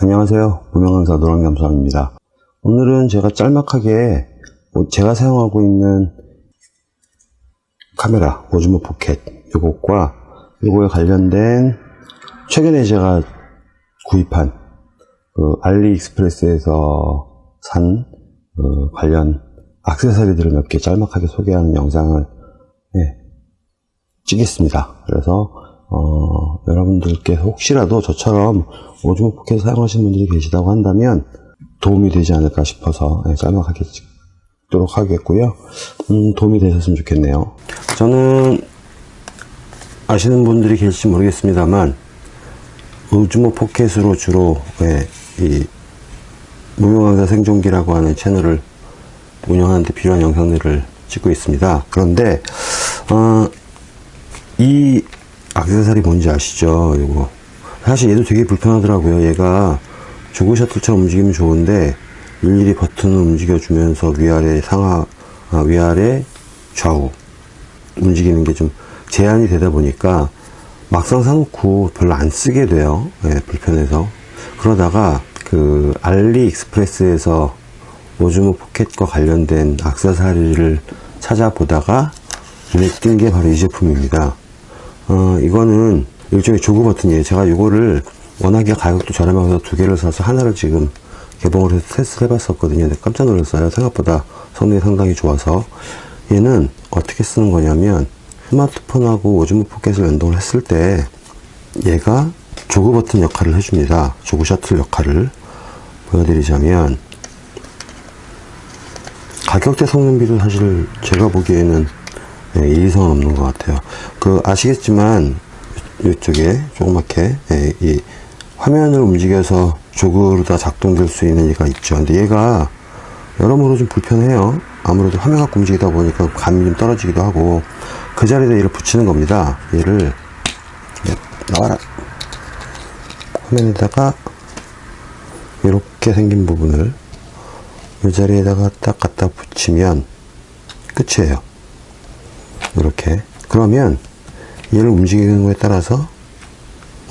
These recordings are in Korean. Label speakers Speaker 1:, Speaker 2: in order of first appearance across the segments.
Speaker 1: 안녕하세요. 무명강사 노랑잠수함입니다. 오늘은 제가 짤막하게 제가 사용하고 있는 카메라 오즈모 포켓 이것과 이거에 관련된 최근에 제가 구입한 그 알리익스프레스에서 산 그 관련 악세사리들을 몇 개 짤막하게 소개하는 영상을 네, 찍겠습니다. 그래서 어, 여러분들께서 혹시라도 저처럼 오즈모 포켓 사용하시는 분들이 계시다고 한다면 도움이 되지 않을까 싶어서 네, 짤막하게 찍도록 하겠고요. 음, 도움이 되셨으면 좋겠네요. 저는 아시는 분들이 계실지 모르겠습니다만 오즈모 포켓으로 주로 네, 이 무명강사 생존기라고 하는 채널을 운영하는데 필요한 영상들을 찍고 있습니다. 그런데 어, 이 악세사리 뭔지 아시죠? 이거 사실 얘도 되게 불편하더라고요. 얘가 조그 셔틀처럼 움직이면 좋은데 일일이 버튼을 움직여주면서 위아래 상하 아, 위아래 좌우 움직이는 게 좀 제한이 되다 보니까 막상 사놓고 별로 안 쓰게 돼요. 네, 불편해서 그러다가 그 알리익스프레스에서 오즈모 포켓과 관련된 악세사리를 찾아보다가 눈에 띈 게 바로 이 제품입니다. 어, 이거는 일종의 조그 버튼이에요. 제가 이거를 워낙에 가격도 저렴해서 두 개를 사서 하나를 지금 개봉을 해서 테스트를 해봤었거든요. 근데 깜짝 놀랐어요. 생각보다 성능이 상당히 좋아서 얘는 어떻게 쓰는 거냐면 스마트폰하고 오즈모 포켓을 연동을 했을 때 얘가 조그 버튼 역할을 해줍니다. 조그 셔틀 역할을 보여드리자면 가격대 성능비도 사실 제가 보기에는 예, 이상은 없는 것 같아요. 그 아시겠지만 이쪽에 조그맣게 예, 이 화면을 움직여서 조그로 다 작동될 수 있는 얘가 있죠. 근데 얘가 여러모로 좀 불편해요. 아무래도 화면 갖고 움직이다 보니까 감이 좀 떨어지기도 하고 그 자리에다 얘를 붙이는 겁니다. 얘를 예, 나와라 화면에다가 이렇게 생긴 부분을 이 자리에다가 딱 갖다 붙이면 끝이에요. 이렇게 그러면 얘를 움직이는 거에 따라서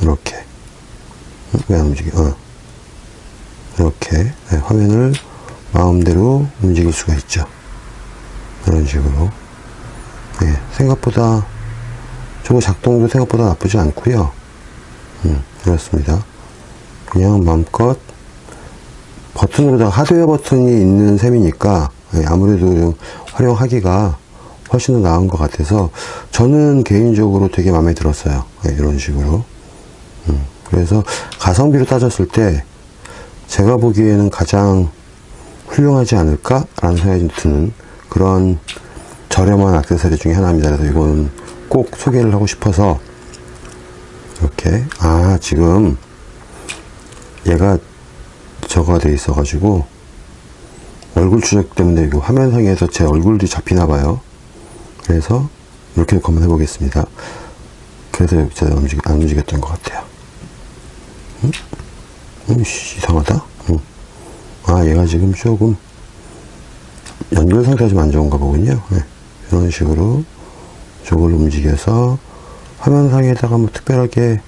Speaker 1: 이렇게 왜 안 움직여? 어. 이렇게 네, 화면을 마음대로 움직일 수가 있죠. 이런 식으로 네, 생각보다 저거 작동도 생각보다 나쁘지 않고요. 음, 그렇습니다. 그냥 마음껏 버튼으로다가 하드웨어 버튼이 있는 셈이니까 네, 아무래도 좀 활용하기가 훨씬 더 나은 것 같아서 저는 개인적으로 되게 마음에 들었어요. 네, 이런 식으로. 음, 그래서 가성비로 따졌을 때 제가 보기에는 가장 훌륭하지 않을까? 라는 생각이 드는 그런 저렴한 액세서리 중에 하나입니다. 그래서 이거는 꼭 소개를 하고 싶어서 이렇게 아 지금 얘가 저거가 돼 있어 가지고 얼굴 추적 때문에 이거 화면상에서 제 얼굴도 잡히나 봐요. 그래서 이렇게 한번 해보겠습니다. 그래서 제가 움직, 안 움직였던 것 같아요. 응? 음, 이상하다? 응. 아, 얘가 지금 조금 연결 상태가 좀 안 좋은가 보군요. 네. 이런 식으로 저걸 움직여서 화면상에다가 뭐 특별하게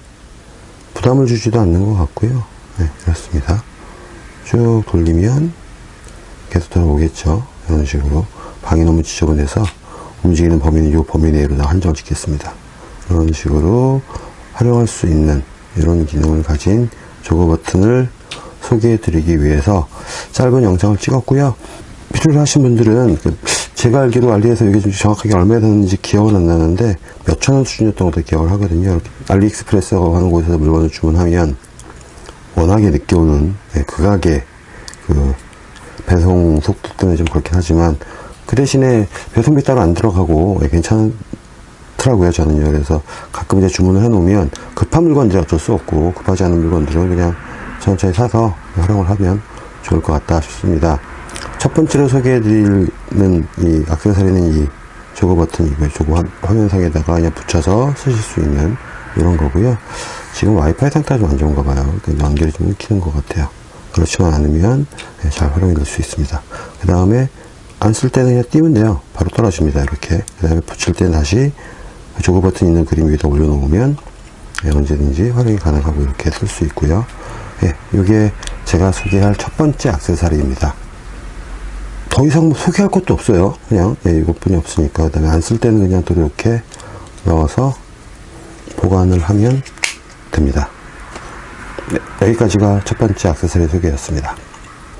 Speaker 1: 부담을 주지도 않는 것 같고요. 네, 그렇습니다. 쭉 돌리면 계속 돌아오겠죠. 이런 식으로 방이 너무 지저분해서 움직이는 범위는 이 범위 내로 다 한정을 짓겠습니다. 이런 식으로 활용할 수 있는 이런 기능을 가진 조거 버튼을 소개해 드리기 위해서 짧은 영상을 찍었고요. 필요로 하신 분들은 그 제가 알기로 알리에서 이게 좀 정확하게 얼마에 샀는지 기억은 안 나는데 몇천 원 수준이었던 것도 기억을 하거든요. 알리익스프레스라고 하는 곳에서 물건을 주문하면 워낙에 늦게 오는 네, 극악의 그 배송 속도 때문에 좀 그렇긴 하지만 그 대신에 배송비 따로 안 들어가고 예, 괜찮더라고요 저는요 그래서 가끔 이제 주문을 해 놓으면 급한 물건들이 어쩔 수 없고 급하지 않은 물건들은 그냥 천천히 사서 활용을 하면 좋을 것 같다 싶습니다. 첫 번째로 소개해 드리는 이 악세사리는 이 조거 버튼이고요 조거 화면상에다가 그냥 붙여서 쓰실 수 있는 이런 거고요. 지금 와이파이 상태가 좀 안 좋은가 봐요. 연결이 좀 끊기는 것 같아요. 그렇지만 않으면 예, 잘 활용이 될 수 있습니다. 그 다음에 안 쓸 때는 그냥 띄면 돼요 바로 떨어집니다 이렇게 그 다음에 붙일 때는 다시 조그 버튼 있는 그림 위에다 올려놓으면 예, 언제든지 활용이 가능하고 이렇게 쓸 수 있고요 예, 이게 제가 소개할 첫 번째 액세서리입니다. 더 이상 뭐 소개할 것도 없어요. 그냥 예, 이것뿐이 없으니까 그 다음에 안 쓸 때는 그냥 또 이렇게 넣어서 보관을 하면 됩니다. 네, 여기까지가 첫 번째 액세서리 소개였습니다.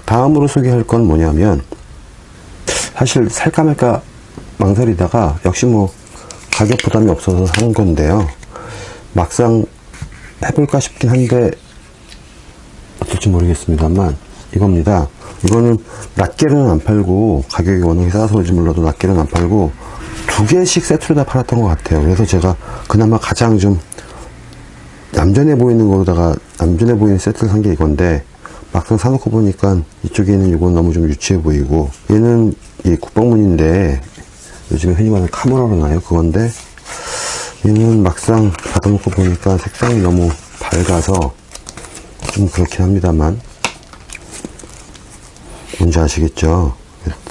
Speaker 1: 다음으로 소개할 건 뭐냐면 사실 살까 말까 망설이다가 역시 뭐 가격 부담이 없어서 산 건데요. 막상 해볼까 싶긴 한데 어떨지 모르겠습니다만 이겁니다. 이거는 낱개로는 안 팔고 가격이 워낙에 싸서 그런지 몰라도 낱개로는 안 팔고 두 개씩 세트로 다 팔았던 것 같아요. 그래서 제가 그나마 가장 좀 얌전해 보이는 거로다가 얌전해 보이는 세트를 산 게 이건데 막상 사놓고 보니까 이쪽에는 이건 너무 좀 유치해 보이고 얘는 이 국방문인데 요즘에 흔히 말하는 카메라로 나요 그건데. 얘는 막상 받아놓고 보니까 색상이 너무 밝아서 좀 그렇긴 합니다만. 뭔지 아시겠죠?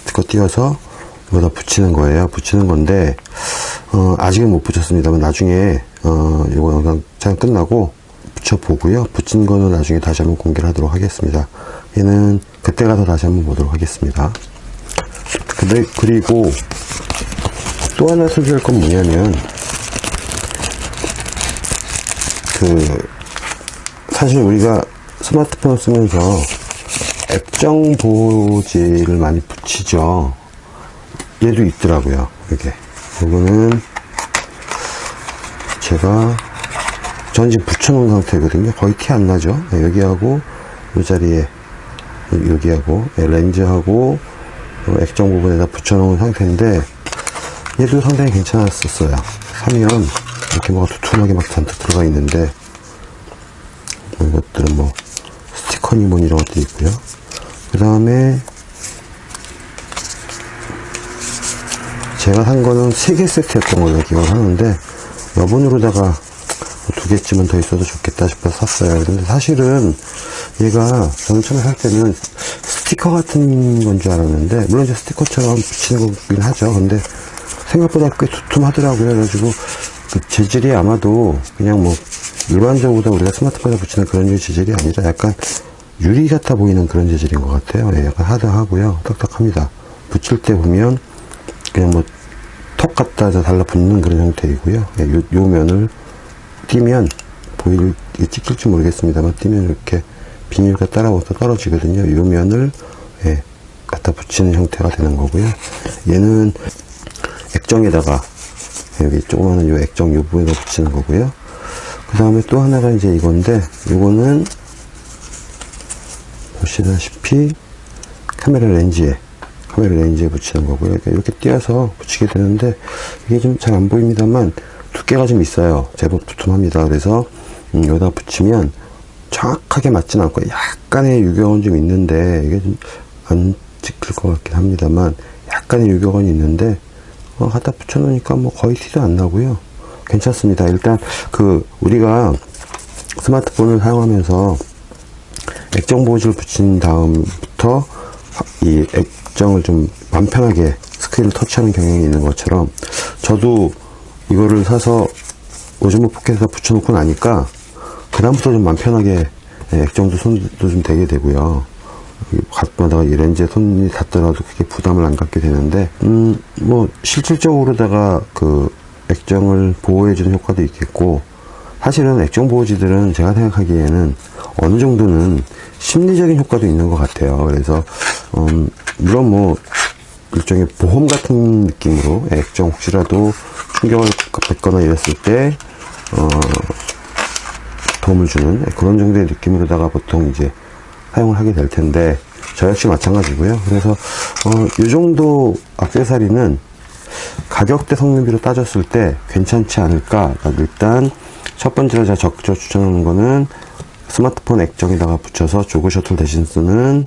Speaker 1: 그거 띄어서 여기다 붙이는 거예요. 붙이는 건데 어, 아직은 못 붙였습니다만 나중에 어, 이거 영상 끝나고 붙여보고요. 붙인 거는 나중에 다시 한번 공개를 하도록 하겠습니다. 얘는 그때 가서 다시 한번 보도록 하겠습니다. 근데, 그리고 또 하나 소개할 건 뭐냐면 그 사실 우리가 스마트폰을 쓰면서 액정 보호지를 많이 붙이죠. 얘도 있더라고요. 이게 이거는 제가 전 지금 붙여놓은 상태거든요. 거의 티 안 나죠. 네, 여기하고 이 자리에 여기하고 네, 렌즈하고 어, 액정 부분에다 붙여놓은 상태인데 얘도 상당히 괜찮았었어요. 사면 이렇게 뭐가 두툼하게 막 잔뜩 들어가 있는데 뭐 이것들은 뭐 스티커니 뭐 이런 것들이 있고요. 그 다음에 제가 산 거는 3개 세트였던 걸로 기억을 하는데 여분으로다가 두 개쯤은 더 있어도 좋겠다 싶어서 샀어요. 근데 사실은 얘가 저는 처음에 살 때는 스티커 같은 건 줄 알았는데 물론 이제 스티커처럼 붙이는 거긴 하죠. 근데 생각보다 꽤 두툼하더라고요. 그래가지고 그 재질이 아마도 그냥 뭐 일반적으로 우리가 스마트폰에 붙이는 그런 류 재질이 아니라 약간 유리 같아 보이는 그런 재질인 것 같아요. 예, 약간 하드하고요. 딱딱합니다. 붙일 때 보면 그냥 뭐 턱 갖다 달라붙는 그런 형태이고요. 예, 요, 요 면을 띄면 보일 찍힐지 모르겠습니다만 띄면 이렇게 비닐과 따라붙어 떨어지거든요. 이 면을 예, 갖다 붙이는 형태가 되는 거고요. 얘는 액정에다가 여기 조그마한 요 액정 요 부분에다 붙이는 거고요. 그 다음에 또 하나가 이제 이건데 이거는 보시다시피 카메라 렌즈에 카메라 렌즈에 붙이는 거고요. 그러니까 이렇게 띄어서 붙이게 되는데 이게 좀 잘 안 보입니다만 두께가 좀 있어요. 제법 두툼합니다. 그래서 음, 여기다 붙이면 정확하게 맞진 않고 약간의 유격은 좀 있는데 이게 좀 안 찍힐 것 같긴 합니다만 약간의 유격은 있는데 어, 갖다 붙여 놓으니까 뭐 거의 티도 안 나고요. 괜찮습니다. 일단 그 우리가 스마트폰을 사용하면서 액정 보호지를 붙인 다음부터 이 액정을 좀맘 편하게 스크린을 터치하는 경향이 있는 것처럼 저도 이거를 사서 오즈모 포켓에다 붙여놓고 나니까 그다음부터 좀 맘 편하게 액정도 손도 좀 대게 되고요. 가끔마다가 이 렌즈에 손이 닿더라도 그게 부담을 안 갖게 되는데 음 뭐 실질적으로다가 그 액정을 보호해주는 효과도 있겠고 사실은 액정 보호지들은 제가 생각하기에는 어느 정도는 심리적인 효과도 있는 것 같아요. 그래서 음 물론 뭐 일종의 보험 같은 느낌으로 액정 혹시라도 충격을 받거나 이랬을 때 어, 도움을 주는 그런 정도의 느낌으로다가 보통 이제 사용을 하게 될 텐데 저 역시 마찬가지고요. 그래서 어, 이 정도 악세사리는 가격대 성능비로 따졌을 때 괜찮지 않을까. 일단 첫 번째로 제가 적극적으로 추천하는 거는 스마트폰 액정에다가 붙여서 조그 셔틀 대신 쓰는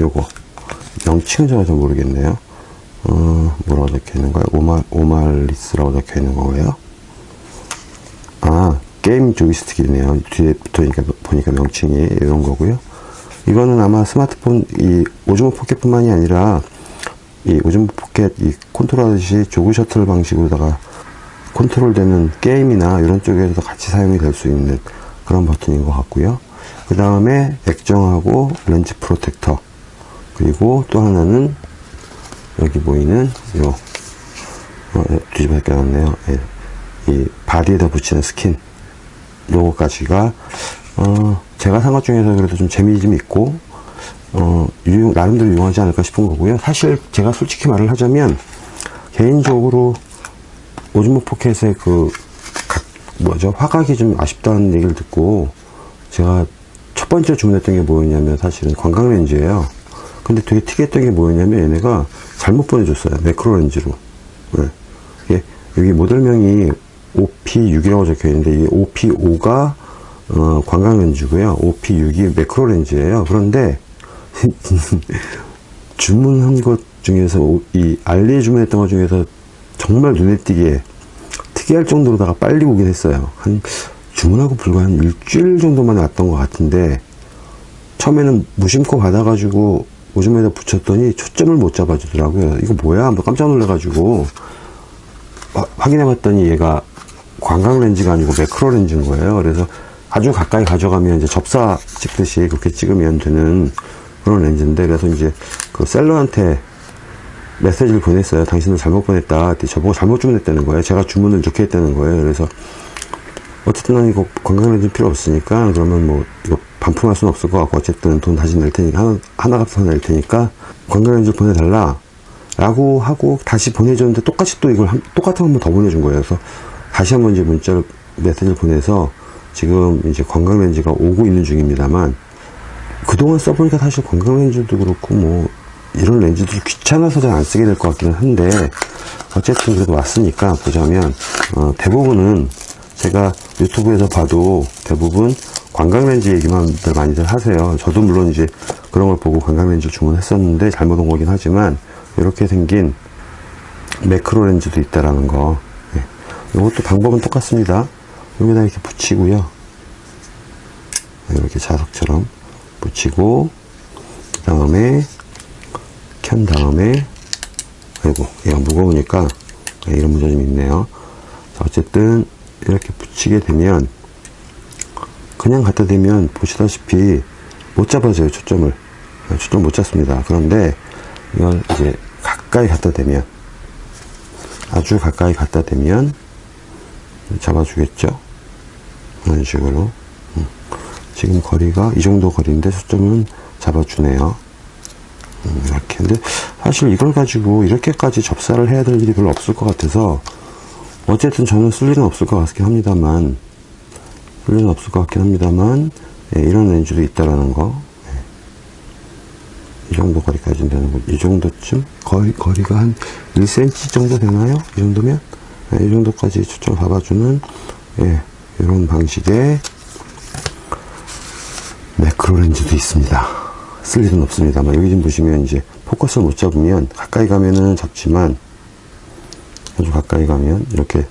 Speaker 1: 요거 명칭은 제가 잘 모르겠네요. 어, 뭐라고 적혀 있는 거예요? 오말, 오말리스라고 적혀 있는 거예요? 아, 게임 조이스틱이네요. 뒤에 붙어있니까 보니까 명칭이 이런 거고요. 이거는 아마 스마트폰, 이 오즈모 포켓뿐만이 아니라 이 오즈모 포켓 이 컨트롤 하듯이 jog shuttle 방식으로다가 컨트롤 되는 게임이나 이런 쪽에서도 같이 사용이 될 수 있는 그런 버튼인 것 같고요. 그 다음에 액정하고 렌즈 protector 그리고 또 하나는 여기 보이는 요 어, 뒤집어 껴놨네요. 예. 이 바디에다 붙이는 스킨. 요거까지가 어, 제가 산 것 중에서 그래도 좀 재미 좀 있고 어, 유용, 나름대로 유용하지 않을까 싶은 거고요. 사실 제가 솔직히 말을 하자면 개인적으로 오즈모 포켓의 그 각, 뭐죠? 화각이 좀 아쉽다는 얘기를 듣고 제가 첫 번째 주문했던 게 뭐였냐면 사실은 관광 렌즈예요 근데 되게 특이했던 게 뭐였냐면 얘네가 잘못 보내줬어요 매크로 렌즈로. 네. 이게 여기 모델명이 OP6이라고 적혀 있는데 이게 OP5가 어, 관광 렌즈고요. OP6이 매크로 렌즈예요. 그런데 주문한 것 중에서 오- 이 알리에 주문했던 것 중에서 정말 눈에 띄게 특이할 정도로다가 빨리 오긴 했어요. 한 주문하고 불과 한 일주일 정도만 왔던 것 같은데 처음에는 무심코 받아가지고 오줌에다 붙였더니 초점을 못 잡아주더라고요 이거 뭐야 한번 깜짝 놀라가지고 화- 확인해 봤더니 얘가 관광 렌즈가 아니고 매크로 렌즈인 거예요. 그래서 아주 가까이 가져가면 이제 접사 찍듯이 그렇게 찍으면 되는 그런 렌즈인데 그래서 이제 그 셀러한테 메시지를 보냈어요. 당신은 잘못 보냈다. 저보고 잘못 주문했다는 거예요. 제가 주문을 이렇게 했다는 거예요. 그래서 어쨌든 난 이거 관광 렌즈 필요 없으니까 그러면 뭐 이거 반품할 수는 없을 것 같고 어쨌든 돈 다시 낼 테니까 하나, 하나 값을 낼 테니까 렌즈 보내달라 라고 하고 다시 보내줬는데 똑같이 또 이걸 한- 똑같은 한 번 더 보내준 거예요. 그래서 다시 한번 이제 문자를 메시지를 보내서 지금 이제 관광 렌즈가 오고 있는 중입니다만 그동안 써보니까 사실 관광 렌즈도 그렇고 뭐 이런 렌즈도 귀찮아서 잘 안 쓰게 될 것 같기는 한데 어쨌든 그래도 왔으니까 보자면 어, 대부분은 제가 유튜브에서 봐도 대부분 관광 렌즈 얘기만들 많이들 하세요. 저도 물론 이제 그런 걸 보고 관광 렌즈 주문했었는데 잘못 온 거긴 하지만 이렇게 생긴 매크로 렌즈도 있다라는 거. 예. 이것도 방법은 똑같습니다. 여기다 이렇게 붙이고요. 이렇게 자석처럼 붙이고 그 다음에 켠 다음에 아이고 얘가 무거우니까 이런 문제 좀 있네요. 자, 어쨌든 이렇게 붙이게 되면 그냥 갖다 대면 보시다시피 못 잡아줘요 초점을. 아, 초점 못 잡습니다. 그런데 이걸 이제 가까이 갖다 대면 아주 가까이 갖다 대면 잡아주겠죠? 이런 식으로. 음. 지금 거리가 이 정도 거리인데 초점은 잡아주네요. 음, 이렇게. 근데 사실 이걸 가지고 이렇게까지 접사를 해야 될 일이 별로 없을 것 같아서 어쨌든 저는 쓸 일은 없을 것 같긴 합니다만 쓸 일은 없을 것 같긴 합니다만 예, 이런 렌즈도 있다라는 거. 예. 이 정도 거리까지 된다는 거. 이 정도쯤? 거리, 거리가 한 1cm 정도 되나요? 이 정도면? 예, 이 정도까지 초점 잡아주는, 예, 이런 방식의 매크로 렌즈도 있습니다. 쓸 일은 없습니다만, 여기 좀 보시면 이제 포커스를 못 잡으면, 가까이 가면은 잡지만, 아주 가까이 가면, 이렇게,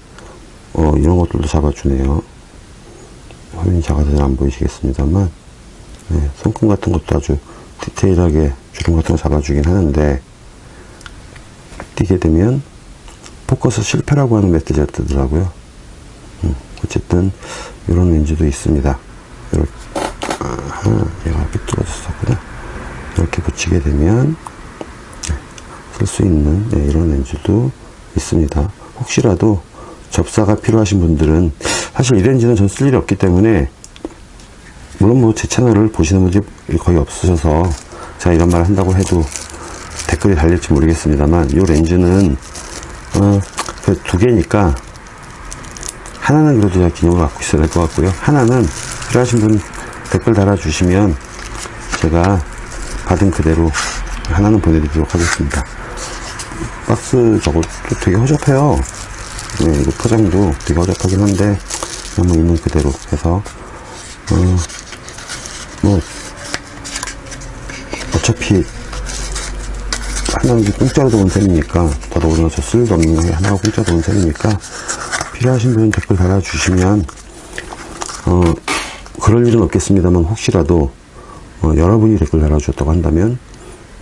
Speaker 1: 어, 이런 것들도 잡아주네요. 화면이 작아서 잘 안 보이시겠습니다만 네, 손금 같은 것도 아주 디테일하게 주름 같은 거 잡아주긴 하는데 뛰게 되면 포커스 실패라고 하는 메시지가 뜨더라고요. 음, 어쨌든 이런 렌즈도 있습니다. 이렇게 아하, 얘가 이렇게 뚫어졌었구나. 이렇게 붙이게 되면 쓸 수 있는 네, 이런 렌즈도 있습니다. 혹시라도 접사가 필요하신 분들은 사실 이 렌즈는 전 쓸 일이 없기 때문에 물론 뭐 제 채널을 보시는 분들이 거의 없으셔서 제가 이런 말을 한다고 해도 댓글이 달릴지 모르겠습니다만 이 렌즈는 어, 그두 개니까 하나는 그래도 제가 기념을 갖고 있어야 될 것 같고요. 하나는 필요하신 분 댓글 달아주시면 제가 받은 그대로 하나는 보내드리도록 하겠습니다 박스 저것도 되게 허접해요. 네, 이거 포장도 되게 어렵하긴 한데, 뭐 있는 그대로 해서, 어, 뭐, 어차피, 하나는 공짜로 도온 셈이니까, 더더군다나 저 쓸도 없는 거 하나가 공짜로 도온 셈이니까, 필요하신 분은 댓글 달아주시면, 어, 그럴 일은 없겠습니다만, 혹시라도, 어, 여러분이 댓글 달아주셨다고 한다면,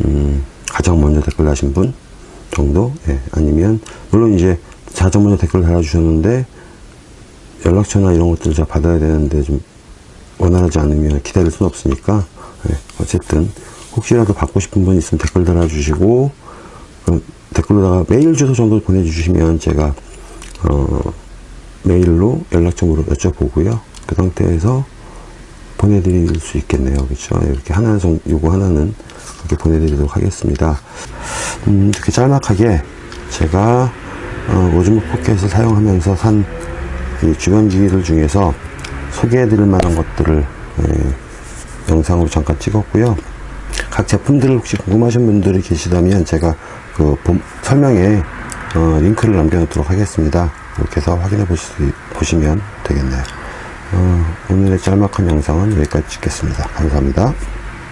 Speaker 1: 음, 가장 먼저 댓글 다신 분 정도? 예, 아니면, 물론 이제, 먼저 댓글 달아주셨는데, 연락처나 이런 것들을 제가 받아야 되는데, 좀, 원활하지 않으면 기다릴 수는 없으니까 예, 어쨌든 혹시라도 받고 싶은 분 있으면 댓글 달아주시고 그럼 댓글로다가 메일 주소 정도 보내주시면 제가 어, 메일로 연락처로 여쭤보고요. 그 상태에서 보내드릴 수 있겠네요. 그렇죠? 이렇게 하나 정 요거 하나는 이렇게 보내드리도록 하겠습니다. 음, 이렇게 짤막하게 제가 어, 오즈모 포켓을 사용하면서 산이 주변 기기들 중에서 소개해드릴 만한 것들을 예, 영상으로 잠깐 찍었고요. 각 제품들을 혹시 궁금하신 분들이 계시다면 제가 그 본- 설명에 어, 링크를 남겨놓도록 하겠습니다. 이렇게 해서 확인해 보시, 보시면 되겠네요. 어, 오늘의 짤막한 영상은 여기까지 찍겠습니다. 감사합니다.